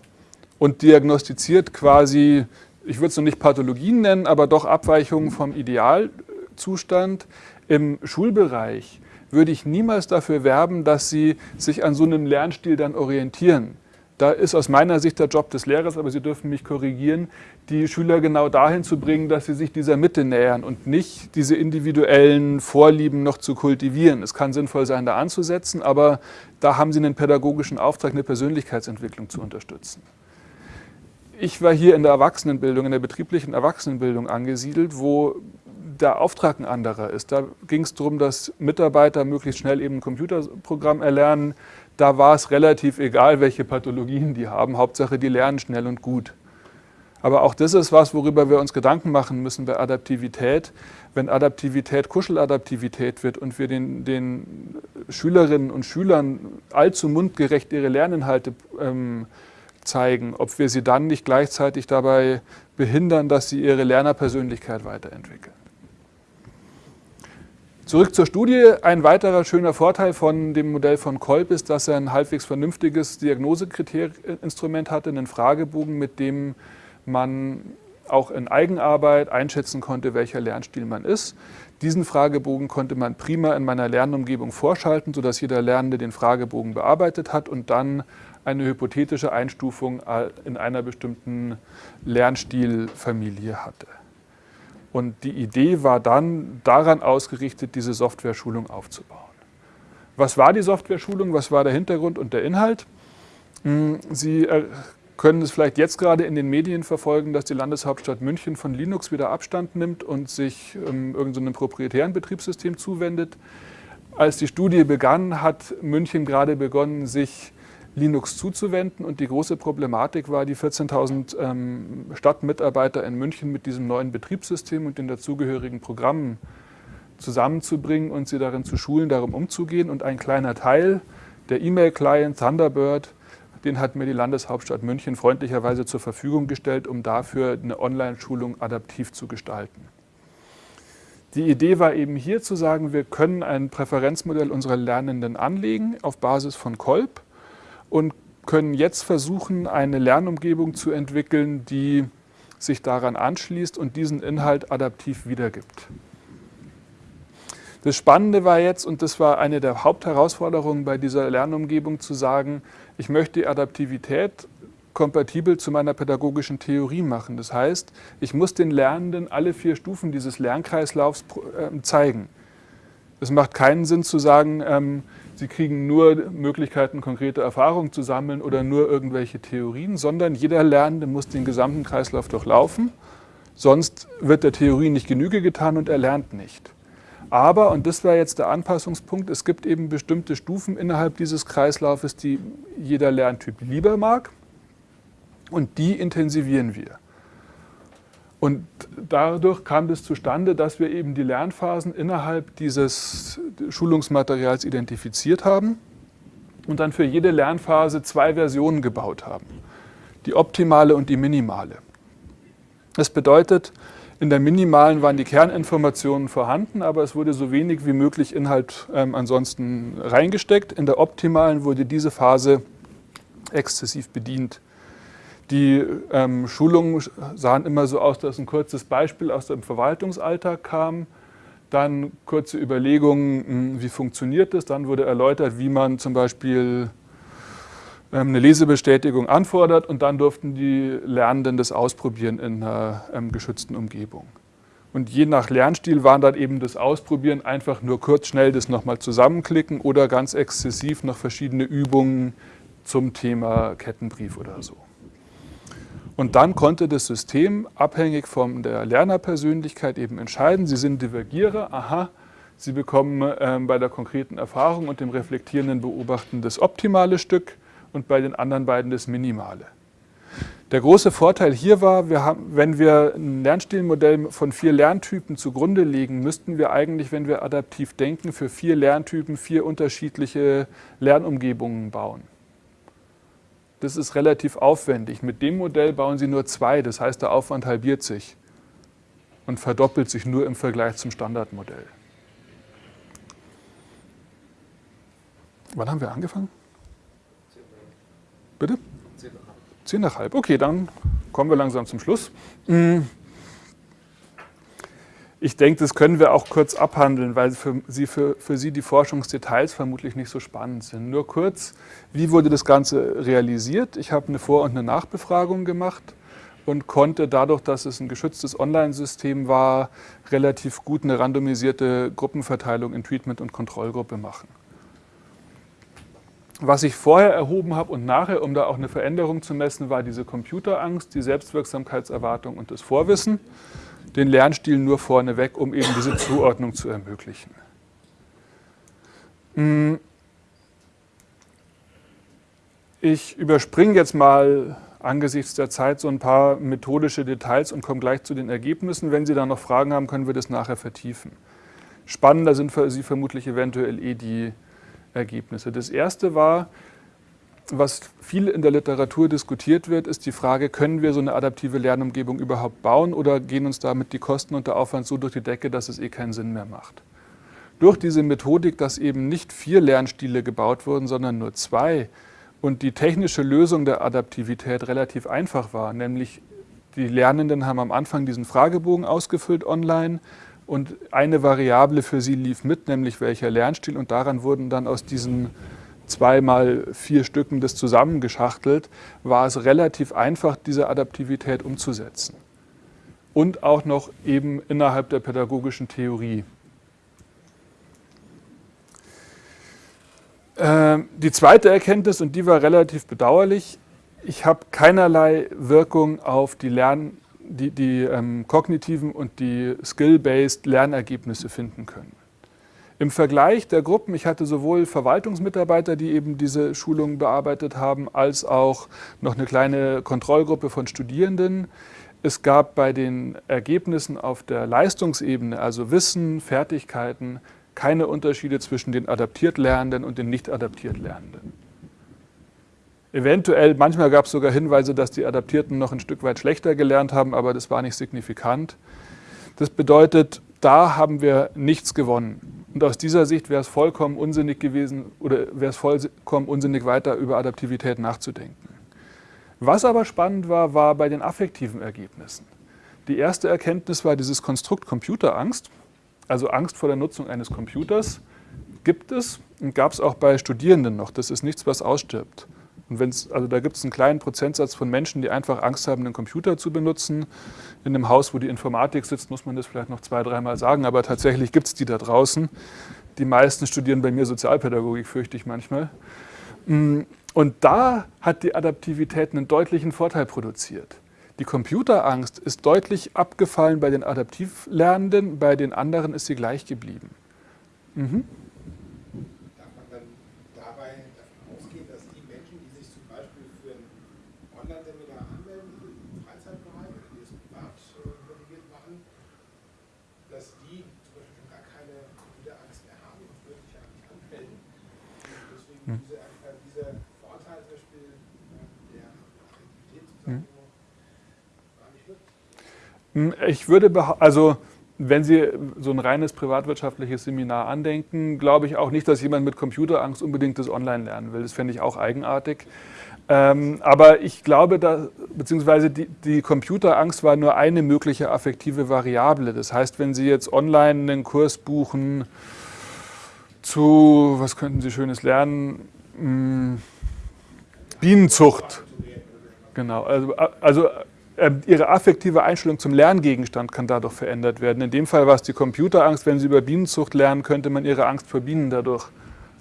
und diagnostiziert quasi, ich würde es noch nicht Pathologien nennen, aber doch Abweichungen vom Idealzustand. Im Schulbereich würde ich niemals dafür werben, dass Sie sich an so einem Lernstil dann orientieren. Da ist aus meiner Sicht der Job des Lehrers, aber Sie dürfen mich korrigieren, die Schüler genau dahin zu bringen, dass sie sich dieser Mitte nähern und nicht diese individuellen Vorlieben noch zu kultivieren. Es kann sinnvoll sein, da anzusetzen, aber da haben Sie einen pädagogischen Auftrag, eine Persönlichkeitsentwicklung zu unterstützen. Ich war hier in der Erwachsenenbildung, in der betrieblichen Erwachsenenbildung angesiedelt, wo der Auftrag ein anderer ist. Da ging es darum, dass Mitarbeiter möglichst schnell eben ein Computerprogramm erlernen, da war es relativ egal, welche Pathologien die haben. Hauptsache, die lernen schnell und gut. Aber auch das ist was, worüber wir uns Gedanken machen müssen bei Adaptivität. Wenn Adaptivität Kuscheladaptivität wird und wir den, den Schülerinnen und Schülern allzu mundgerecht ihre Lerninhalte ähm, zeigen, ob wir sie dann nicht gleichzeitig dabei behindern, dass sie ihre Lernerpersönlichkeit weiterentwickeln. Zurück zur Studie. Ein weiterer schöner Vorteil von dem Modell von Kolb ist, dass er ein halbwegs vernünftiges Diagnoseinstrument hatte, einen Fragebogen, mit dem man auch in Eigenarbeit einschätzen konnte, welcher Lernstil man ist. Diesen Fragebogen konnte man prima in meiner Lernumgebung vorschalten, sodass jeder Lernende den Fragebogen bearbeitet hat und dann eine hypothetische Einstufung in einer bestimmten Lernstilfamilie hatte. Und die Idee war dann daran ausgerichtet, diese Software-Schulung aufzubauen. Was war die Software-Schulung? Was war der Hintergrund und der Inhalt? Hm, Sie äh, können es vielleicht jetzt gerade in den Medien verfolgen, dass die Landeshauptstadt München von Linux wieder Abstand nimmt und sich ähm, irgendeinem proprietären Betriebssystem zuwendet. Als die Studie begann, hat München gerade begonnen, sich Linux zuzuwenden. Und die große Problematik war, die 14.000 ähm, Stadtmitarbeiter in München mit diesem neuen Betriebssystem und den dazugehörigen Programmen zusammenzubringen und sie darin zu schulen, darum umzugehen. Und ein kleiner Teil, der E-Mail-Client Thunderbird, den hat mir die Landeshauptstadt München freundlicherweise zur Verfügung gestellt, um dafür eine Online-Schulung adaptiv zu gestalten. Die Idee war eben hier zu sagen, wir können ein Präferenzmodell unserer Lernenden anlegen auf Basis von Kolb und können jetzt versuchen, eine Lernumgebung zu entwickeln, die sich daran anschließt und diesen Inhalt adaptiv wiedergibt. Das Spannende war jetzt, und das war eine der Hauptherausforderungen bei dieser Lernumgebung, zu sagen, ich möchte die Adaptivität kompatibel zu meiner pädagogischen Theorie machen. Das heißt, ich muss den Lernenden alle vier Stufen dieses Lernkreislaufs ähm, zeigen. Es macht keinen Sinn zu sagen, ähm, sie kriegen nur Möglichkeiten, konkrete Erfahrungen zu sammeln oder nur irgendwelche Theorien, sondern jeder Lernende muss den gesamten Kreislauf durchlaufen, sonst wird der Theorie nicht Genüge getan und er lernt nicht. Aber, und das war jetzt der Anpassungspunkt, es gibt eben bestimmte Stufen innerhalb dieses Kreislaufes, die jeder Lerntyp lieber mag. Und die intensivieren wir. Und dadurch kam das zustande, dass wir eben die Lernphasen innerhalb dieses Schulungsmaterials identifiziert haben und dann für jede Lernphase zwei Versionen gebaut haben. Die optimale und die minimale. Das bedeutet, in der minimalen waren die Kerninformationen vorhanden, aber es wurde so wenig wie möglich Inhalt ähm, ansonsten reingesteckt. In der optimalen wurde diese Phase exzessiv bedient. Die ähm, Schulungen sahen immer so aus, dass ein kurzes Beispiel aus dem Verwaltungsalltag kam, dann kurze Überlegungen, hm, wie funktioniert das, dann wurde erläutert, wie man zum Beispiel ähm, eine Lesebestätigung anfordert und dann durften die Lernenden das ausprobieren in einer ähm, geschützten Umgebung. Und je nach Lernstil waren dann eben das Ausprobieren einfach nur kurz schnell das nochmal zusammenklicken oder ganz exzessiv noch verschiedene Übungen zum Thema Kettenbrief oder so. Und dann konnte das System abhängig von der Lernerpersönlichkeit eben entscheiden, Sie sind Divergierer, aha, Sie bekommen ähm, bei der konkreten Erfahrung und dem reflektierenden Beobachten das optimale Stück und bei den anderen beiden das minimale. Der große Vorteil hier war, wir haben, wenn wir ein Lernstilmodell von vier Lerntypen zugrunde legen, müssten wir eigentlich, wenn wir adaptiv denken, für vier Lerntypen vier unterschiedliche Lernumgebungen bauen. Das ist relativ aufwendig. Mit dem Modell bauen Sie nur zwei, das heißt, der Aufwand halbiert sich und verdoppelt sich nur im Vergleich zum Standardmodell. Wann haben wir angefangen? Bitte? Zehn nach halb. Okay, dann kommen wir langsam zum Schluss. Hm. Ich denke, das können wir auch kurz abhandeln, weil für Sie, für, für Sie die Forschungsdetails vermutlich nicht so spannend sind. Nur kurz, wie wurde das Ganze realisiert? Ich habe eine Vor- und eine Nachbefragung gemacht und konnte dadurch, dass es ein geschütztes Online-System war, relativ gut eine randomisierte Gruppenverteilung in Treatment- und Kontrollgruppe machen. Was ich vorher erhoben habe und nachher, um da auch eine Veränderung zu messen, war diese Computerangst, die Selbstwirksamkeitserwartung und das Vorwissen den Lernstil nur vorneweg, um eben diese Zuordnung zu ermöglichen. Hm. Ich überspringe jetzt mal angesichts der Zeit so ein paar methodische Details und komme gleich zu den Ergebnissen. Wenn Sie da noch Fragen haben, können wir das nachher vertiefen. Spannender sind für Sie vermutlich eventuell eh die Ergebnisse. Das erste war, was viel in der Literatur diskutiert wird, ist die Frage, können wir so eine adaptive Lernumgebung überhaupt bauen oder gehen uns damit die Kosten und der Aufwand so durch die Decke, dass es eh keinen Sinn mehr macht. Durch diese Methodik, dass eben nicht vier Lernstile gebaut wurden, sondern nur zwei und die technische Lösung der Adaptivität relativ einfach war, nämlich die Lernenden haben am Anfang diesen Fragebogen ausgefüllt online und eine Variable für sie lief mit, nämlich welcher Lernstil und daran wurden dann aus diesen zweimal vier Stücken das zusammengeschachtelt, war es relativ einfach, diese Adaptivität umzusetzen. Und auch noch eben innerhalb der pädagogischen Theorie. Ähm, die zweite Erkenntnis, und die war relativ bedauerlich, ich habe keinerlei Wirkung auf die, Lern-, die, die ähm, kognitiven und die skill-based Lernergebnisse finden können. Im Vergleich der Gruppen, ich hatte sowohl Verwaltungsmitarbeiter, die eben diese Schulungen bearbeitet haben, als auch noch eine kleine Kontrollgruppe von Studierenden. Es gab bei den Ergebnissen auf der Leistungsebene, also Wissen, Fertigkeiten, keine Unterschiede zwischen den adaptiert Lernenden und den nicht adaptiert Lernenden. Eventuell, manchmal gab es sogar Hinweise, dass die Adaptierten noch ein Stück weit schlechter gelernt haben, aber das war nicht signifikant. Das bedeutet, da haben wir nichts gewonnen. Und aus dieser Sicht wäre es vollkommen unsinnig gewesen oder wäre es vollkommen unsinnig, weiter über Adaptivität nachzudenken. Was aber spannend war, war bei den affektiven Ergebnissen. Die erste Erkenntnis war dieses Konstrukt Computerangst. Also Angst vor der Nutzung eines Computers gibt es und gab es auch bei Studierenden noch. Das ist nichts, was ausstirbt. Und wenn's, also da gibt es einen kleinen Prozentsatz von Menschen, die einfach Angst haben, einen Computer zu benutzen. In einem Haus, wo die Informatik sitzt, muss man das vielleicht noch zwei, dreimal sagen, aber tatsächlich gibt es die da draußen. Die meisten studieren bei mir Sozialpädagogik, fürchte ich manchmal. Mm, und da hat die Adaptivität einen deutlichen Vorteil produziert. Die Computerangst ist deutlich abgefallen bei den Adaptivlernenden, bei den anderen ist sie gleich geblieben. Mhm. Darf man dann dabei davon ausgehen, dass die Menschen, die sich zum Beispiel für ein Online-Seminar anmelden, im Freizeitbereich oder die es privat äh, motiviert machen, dass die zum Beispiel gar keine Computerangst mehr haben und würden sich ja nicht anmelden. Und deswegen Hm. diese, äh, dieser Vorteil zum Beispiel äh, der Attraktivität Hm. sozusagen gar nicht wird. Hm, Ich würde, also wenn Sie so ein reines privatwirtschaftliches Seminar andenken, glaube ich auch nicht, dass jemand mit Computerangst unbedingt das Online lernen will. Das fände ich auch eigenartig. Ähm, aber ich glaube, da, beziehungsweise die, die Computerangst war nur eine mögliche affektive Variable. Das heißt, wenn Sie jetzt online einen Kurs buchen zu, was könnten Sie Schönes lernen? Hm, Bienenzucht. Genau, also, also Ihre affektive Einstellung zum Lerngegenstand kann dadurch verändert werden. In dem Fall war es die Computerangst. Wenn Sie über Bienenzucht lernen, könnte man Ihre Angst vor Bienen dadurch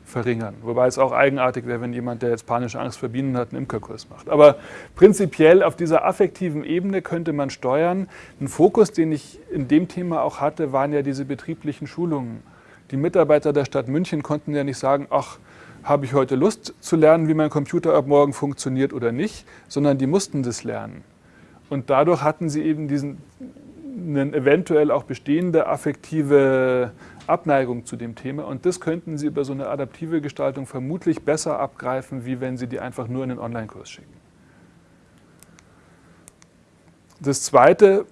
verringern. Wobei es auch eigenartig wäre, wenn jemand, der jetzt panische Angst vor Bienen hat, einen Imkerkurs macht. Aber prinzipiell auf dieser affektiven Ebene könnte man steuern. Ein Fokus, den ich in dem Thema auch hatte, waren ja diese betrieblichen Schulungen. Die Mitarbeiter der Stadt München konnten ja nicht sagen, ach, habe ich heute Lust zu lernen, wie mein Computer ab morgen funktioniert oder nicht, sondern die mussten das lernen. Und dadurch hatten sie eben diesen eine eventuell auch bestehende affektive Abneigung zu dem Thema. Und das könnten Sie über so eine adaptive Gestaltung vermutlich besser abgreifen, wie wenn Sie die einfach nur in den Online-Kurs schicken. Das Zweite,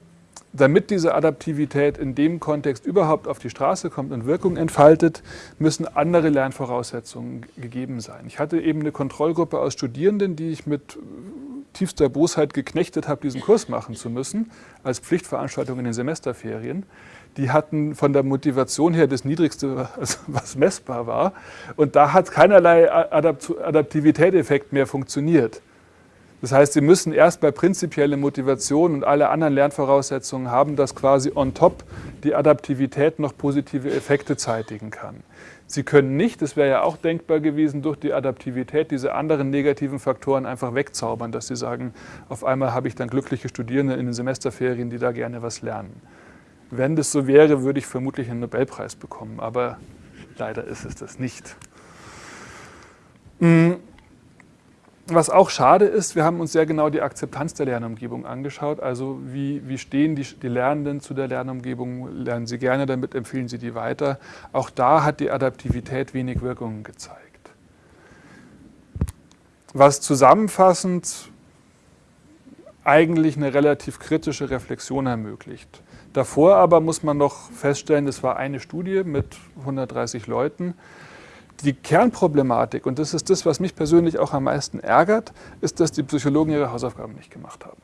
damit diese Adaptivität in dem Kontext überhaupt auf die Straße kommt und Wirkung entfaltet, müssen andere Lernvoraussetzungen gegeben sein. Ich hatte eben eine Kontrollgruppe aus Studierenden, die ich mit tiefster Bosheit geknechtet habe, diesen Kurs machen zu müssen, als Pflichtveranstaltung in den Semesterferien. Die hatten von der Motivation her das Niedrigste, was messbar war. Und da hat keinerlei Adaptivität-Effekt mehr funktioniert. Das heißt, Sie müssen erst bei prinzipielle Motivation und alle anderen Lernvoraussetzungen haben, dass quasi on top die Adaptivität noch positive Effekte zeitigen kann. Sie können nicht, das wäre ja auch denkbar gewesen, durch die Adaptivität diese anderen negativen Faktoren einfach wegzaubern, dass Sie sagen, auf einmal habe ich dann glückliche Studierende in den Semesterferien, die da gerne was lernen. Wenn das so wäre, würde ich vermutlich einen Nobelpreis bekommen, aber leider ist es das nicht. Was auch schade ist, wir haben uns sehr genau die Akzeptanz der Lernumgebung angeschaut. Also wie, wie stehen die, die Lernenden zu der Lernumgebung? Lernen sie gerne damit, empfehlen sie die weiter? Auch da hat die Adaptivität wenig Wirkungen gezeigt. Was zusammenfassend eigentlich eine relativ kritische Reflexion ermöglicht. Davor aber muss man noch feststellen, das war eine Studie mit 130 Leuten. Die Kernproblematik, und das ist das, was mich persönlich auch am meisten ärgert, ist, dass die Psychologen ihre Hausaufgaben nicht gemacht haben.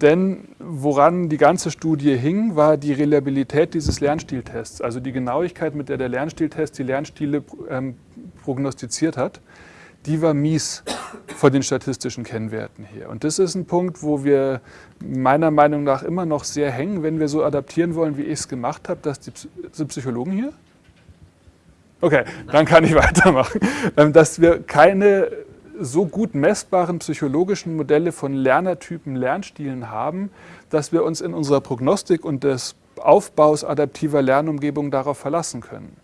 Denn woran die ganze Studie hing, war die Reliabilität dieses Lernstiltests, also die Genauigkeit, mit der der Lernstiltest die Lernstile ähm, prognostiziert hat, die war mies vor den statistischen Kennwerten her. Und das ist ein Punkt, wo wir meiner Meinung nach immer noch sehr hängen, wenn wir so adaptieren wollen, wie ich es gemacht habe, dass die Psychologen hier? Okay, dann kann ich weitermachen. Dass wir keine so gut messbaren psychologischen Modelle von Lernertypen, Lernstilen haben, dass wir uns in unserer Prognostik und des Aufbaus adaptiver Lernumgebung darauf verlassen können.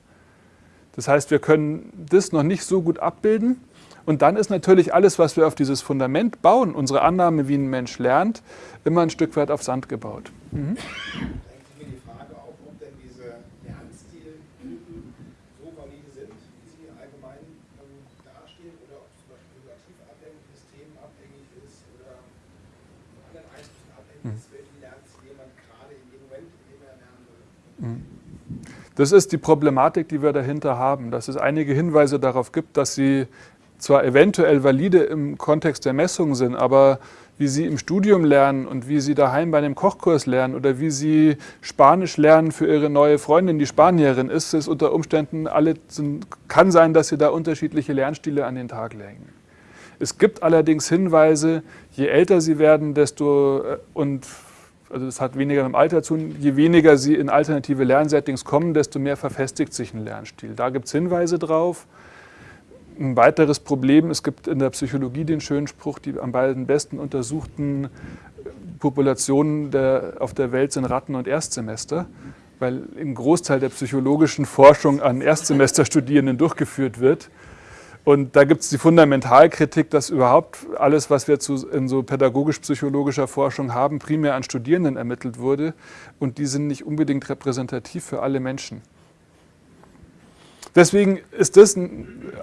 Das heißt, wir können das noch nicht so gut abbilden. Und dann ist natürlich alles, was wir auf dieses Fundament bauen, unsere Annahme, wie ein Mensch lernt, immer ein Stück weit auf Sand gebaut. Mhm. drängt sich mir die Frage auf, ob denn diese Lernstiltypen so valide sind, wie sie allgemein ähm, dastehen, oder ob es zum Beispiel situativ abhängig ist, themenabhängig ist oder von anderen Einflüssen abhängig ist, welchen Lernstil man gerade in dem Moment, in dem er lernen will. Das ist die Problematik, die wir dahinter haben, dass es einige Hinweise darauf gibt, dass sie zwar eventuell valide im Kontext der Messung sind, aber wie sie im Studium lernen und wie sie daheim bei einem Kochkurs lernen oder wie sie Spanisch lernen für ihre neue Freundin, die Spanierin ist, es unter Umständen alle sind, kann sein, dass sie da unterschiedliche Lernstile an den Tag legen. Es gibt allerdings Hinweise, je älter sie werden, desto äh, und also das hat weniger mit dem Alter zu tun, je weniger sie in alternative Lernsettings kommen, desto mehr verfestigt sich ein Lernstil. Da gibt es Hinweise drauf. Ein weiteres Problem, es gibt in der Psychologie den schönen Spruch, die am besten untersuchten Populationen der, auf der Welt sind Ratten und Erstsemester, weil ein Großteil der psychologischen Forschung an Erstsemesterstudierenden durchgeführt wird. Und da gibt es die Fundamentalkritik, dass überhaupt alles, was wir zu, in so pädagogisch-psychologischer Forschung haben, primär an Studierenden ermittelt wurde. Und die sind nicht unbedingt repräsentativ für alle Menschen. Deswegen ist das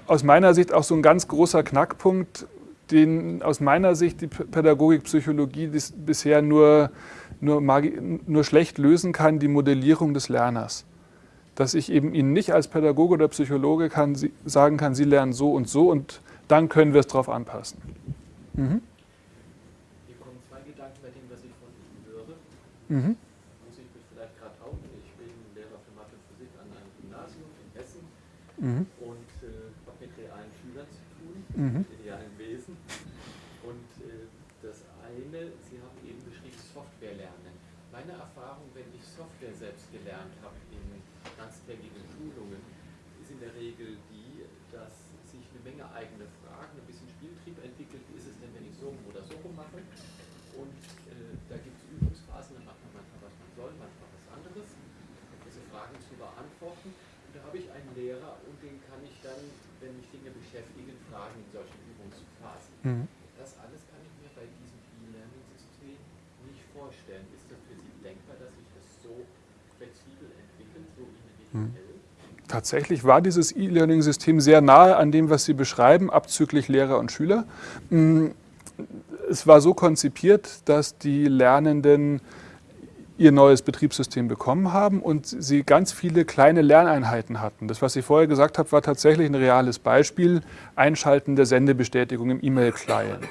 aus meiner Sicht auch so ein ganz großer Knackpunkt, den aus meiner Sicht die Pädagogik, Psychologie bisher nur, nur, nur schlecht lösen kann, die Modellierung des Lerners. Dass ich eben Ihnen nicht als Pädagoge oder Psychologe kann, sagen kann, Sie lernen so und so und dann können wir es darauf anpassen. Mhm. Hier kommen zwei Gedanken bei dem, was ich von Ihnen höre. Mhm. mhm. und äh, habe mit realen Schülern zu tun, mhm. mit realen Wesen. Und äh, das eine, Sie haben eben beschrieben, Software lernen. Meine Erfahrung, wenn ich Software selbst gelernt habe in ganztägigen Schulungen, ist in der Regel die, dass sich eine Menge eigene Fragen, ein bisschen Spieltrieb entwickelt. Wie ist es denn, wenn ich so oder so rum mache? Und äh, da gibt es Übungsphasen, da macht man manchmal, was man soll, manchmal was anderes, diese Fragen zu beantworten. Und da habe ich einen Lehrer und den kann ich dann, wenn mich Dinge beschäftigen, fragen in solchen Übungsphasen. Mhm. Das alles kann ich mir bei diesem E-Learning-System nicht vorstellen. Ist das für Sie denkbar, dass sich das so flexibel entwickelt, so individuell? Mhm. Tatsächlich war dieses E-Learning-System sehr nahe an dem, was Sie beschreiben, abzüglich Lehrer und Schüler. Mm, es war so konzipiert, dass die Lernenden ihr neues Betriebssystem bekommen haben und sie ganz viele kleine Lerneinheiten hatten. Das, was ich vorher gesagt habe, war tatsächlich ein reales Beispiel, Einschalten der Sendebestätigung im E-Mail-Client.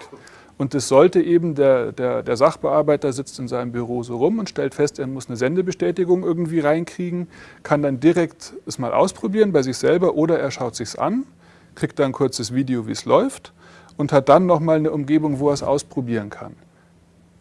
Und es sollte eben, der, der, der, Sachbearbeiter sitzt in seinem Büro so rum und stellt fest, er muss eine Sendebestätigung irgendwie reinkriegen, kann dann direkt es mal ausprobieren bei sich selber oder er schaut sich's an, kriegt dann ein kurzes Video, wie es läuft und hat dann nochmal eine Umgebung, wo er es ausprobieren kann.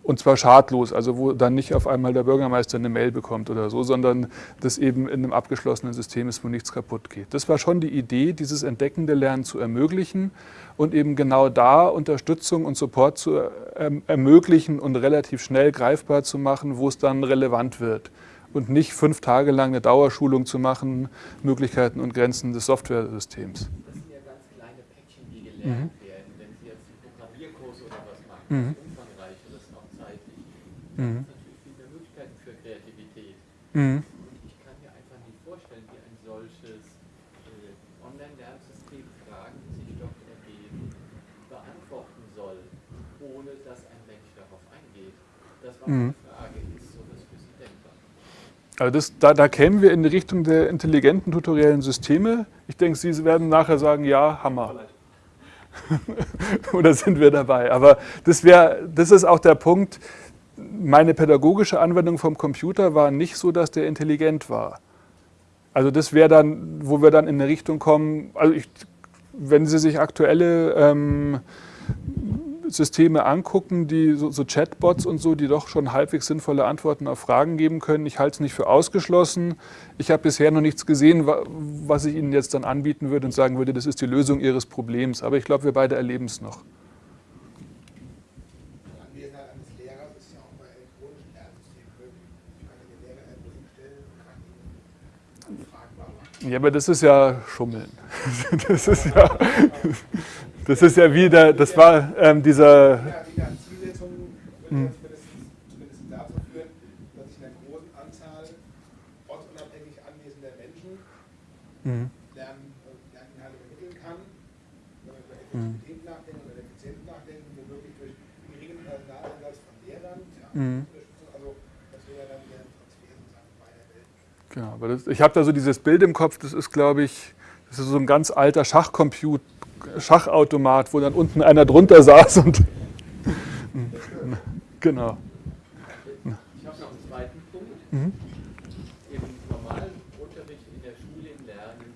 Und zwar schadlos, also wo dann nicht auf einmal der Bürgermeister eine Mail bekommt oder so, sondern das eben in einem abgeschlossenen System ist, wo nichts kaputt geht. Das war schon die Idee, dieses entdeckende Lernen zu ermöglichen und eben genau da Unterstützung und Support zu erm-, ermöglichen und relativ schnell greifbar zu machen, wo es dann relevant wird. Und nicht fünf Tage lang eine Dauerschulung zu machen, Möglichkeiten und Grenzen des Softwaresystems. Das sind ja ganz kleine Päckchen, die gelernt mhm. werden. Wenn Sie jetzt Programmierkurs oder was machen, mhm. Mhm. natürlich viel mehr Möglichkeiten für Kreativität. Mhm. Ich kann mir einfach nicht vorstellen, wie ein solches äh, Online-Lernsystem Fragen, die sich dort ergeben, beantworten soll, ohne dass ein Mensch darauf eingeht. Das war mhm. eine Frage, ist sowas für Sie denkbar? Also das, da, da kämen wir in die Richtung der intelligenten tutoriellen Systeme. Ich denke, Sie werden nachher sagen, ja, Hammer. Oder sind wir dabei? Aber das, wär, das ist auch der Punkt, meine pädagogische Anwendung vom Computer war nicht so, dass der intelligent war. Also das wäre dann, wo wir dann in eine Richtung kommen, also ich, wenn Sie sich aktuelle ähm, Systeme angucken, die so, so, Chatbots und so, die doch schon halbwegs sinnvolle Antworten auf Fragen geben können, ich halte es nicht für ausgeschlossen. Ich habe bisher noch nichts gesehen, was ich Ihnen jetzt dann anbieten würde und sagen würde, das ist die Lösung Ihres Problems. Aber ich glaube, wir beide erleben es noch. Ja, aber das ist ja Schummeln. Das ist ja, das ist ja wieder, das war ähm, dieser... Ja, die Zielsetzung würde zumindest dazu führen, dass ich einer großen Anzahl ortsunabhängig anwesender Menschen mhm. Lerninhalte vermitteln kann, wenn man über Effektivität mhm. nachdenken oder Effizienz nachdenken, womöglich durch geringen Personaleinsatz von Lehrern, ja, mhm. Genau, aber das, ich habe da so dieses Bild im Kopf, das ist, glaube ich, das ist so ein ganz alter Schachcomputer, Schachautomat, wo dann unten einer drunter saß und. Genau. Ich habe noch einen zweiten Punkt. Mhm. Im normalen Unterricht in der Schule im Lernen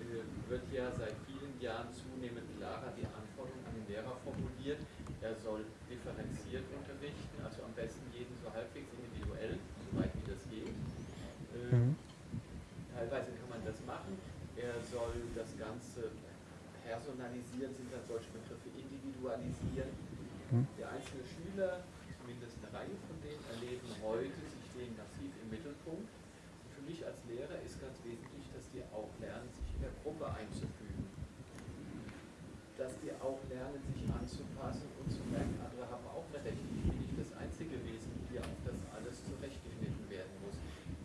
äh, wird ja seit vielen Jahren zunehmend klarer die Anforderung an den Lehrer formuliert. Er soll differenziert unterrichten, also am besten jeden so halbwegs individuell, soweit wie das geht. Äh, Mhm. Teilweise kann man das machen. Er soll das Ganze personalisieren, sind dann solche Begriffe individualisieren. Mhm. Der einzelne Schüler, zumindest eine Reihe von denen, erleben heute, sie stehen massiv im Mittelpunkt. Und für mich als Lehrer ist ganz wesentlich, dass die auch lernen, sich in der Gruppe einzufügen. Dass die auch lernen, sich anzupassen und zu merken, andere haben auch eine Rechte. Ich bin nicht das einzige Wesen hier, auf das alles zurechtgeschnitten werden muss.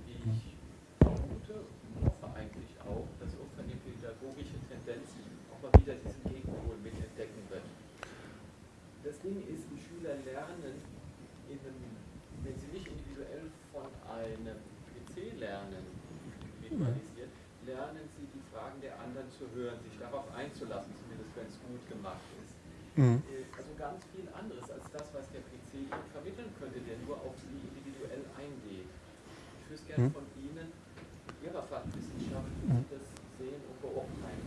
Ich vermute und hoffe eigentlich auch, dass irgendwann die pädagogische Tendenz auch mal wieder diesen Gegenpol mit entdecken wird. Das Ding ist, die Schüler lernen, in einem, wenn sie nicht individuell von einem PC lernen, individualisiert, lernen sie die Fragen der anderen zu hören, sich darauf einzulassen, zumindest wenn es gut gemacht ist. Mhm. Äh, Also ganz viel anderes als das, was der PC ihnen vermitteln könnte, der nur auf sie individuell eingeht. Ich wüsste gerne Mhm. von Ihnen, Ihrer Fachwissenschaft, wie Sie das sehen und beurteilen.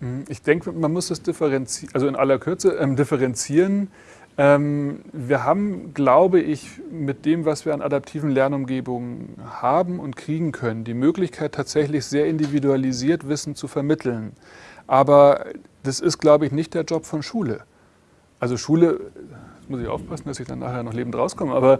Mhm. Ich denke, man muss es differenzieren, also in aller Kürze ähm, differenzieren. Ähm, wir haben, glaube ich, mit dem, was wir an adaptiven Lernumgebungen haben und kriegen können, die Möglichkeit tatsächlich sehr individualisiert Wissen zu vermitteln. Aber das ist, glaube ich, nicht der Job von Schule. Also Schule, muss ich aufpassen, dass ich dann nachher noch lebend rauskomme, aber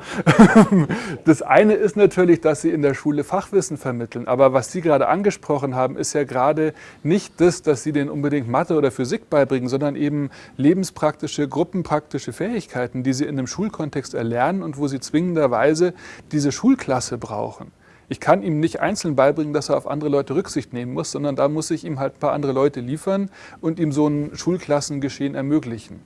das eine ist natürlich, dass sie in der Schule Fachwissen vermitteln. Aber was Sie gerade angesprochen haben, ist ja gerade nicht das, dass Sie denen unbedingt Mathe oder Physik beibringen, sondern eben lebenspraktische, gruppenpraktische Fähigkeiten, die sie in einem Schulkontext erlernen und wo sie zwingenderweise diese Schulklasse brauchen. Ich kann ihm nicht einzeln beibringen, dass er auf andere Leute Rücksicht nehmen muss, sondern da muss ich ihm halt ein paar andere Leute liefern und ihm so ein Schulklassengeschehen ermöglichen.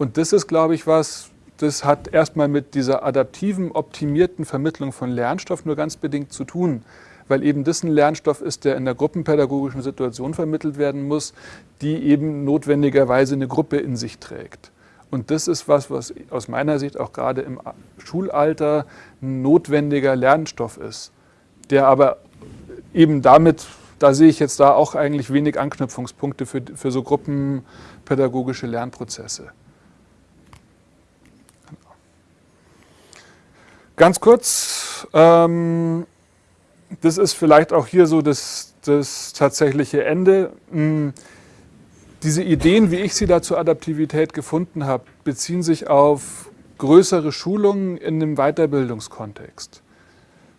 Und das ist, glaube ich, was, das hat erstmal mit dieser adaptiven, optimierten Vermittlung von Lernstoff nur ganz bedingt zu tun, weil eben das ein Lernstoff ist, der in der gruppenpädagogischen Situation vermittelt werden muss, die eben notwendigerweise eine Gruppe in sich trägt. Und das ist was, was aus meiner Sicht auch gerade im Schulalter ein notwendiger Lernstoff ist, der aber eben damit, da sehe ich jetzt da auch eigentlich wenig Anknüpfungspunkte für, für so gruppenpädagogische Lernprozesse. Ganz kurz, ähm, das ist vielleicht auch hier so das, das tatsächliche Ende. Hm, Diese Ideen, wie ich sie da zur Adaptivität gefunden habe, beziehen sich auf größere Schulungen in einem Weiterbildungskontext,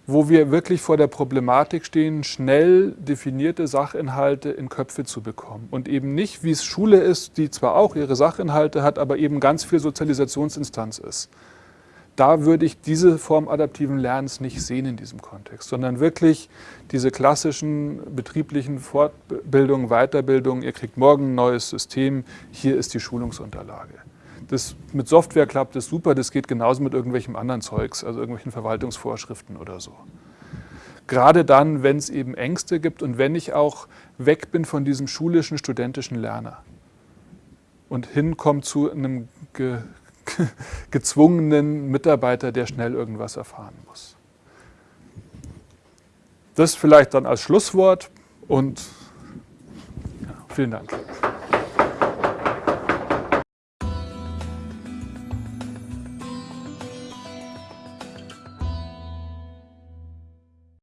wo wir wirklich vor der Problematik stehen, schnell definierte Sachinhalte in Köpfe zu bekommen. Und eben nicht, wie es Schule ist, die zwar auch ihre Sachinhalte hat, aber eben ganz viel Sozialisationsinstanz ist da würde ich diese Form adaptiven Lernens nicht sehen in diesem Kontext, sondern wirklich diese klassischen betrieblichen Fortbildungen, Weiterbildungen, ihr kriegt morgen ein neues System, hier ist die Schulungsunterlage. Das, mit Software klappt das super, das geht genauso mit irgendwelchem anderen Zeugs, also irgendwelchen Verwaltungsvorschriften oder so. Gerade dann, wenn es eben Ängste gibt und wenn ich auch weg bin von diesem schulischen, studentischen Lerner und hinkomme zu einem gezwungenen Mitarbeiter, der schnell irgendwas erfahren muss. Das vielleicht dann als Schlusswort und ja, vielen Dank.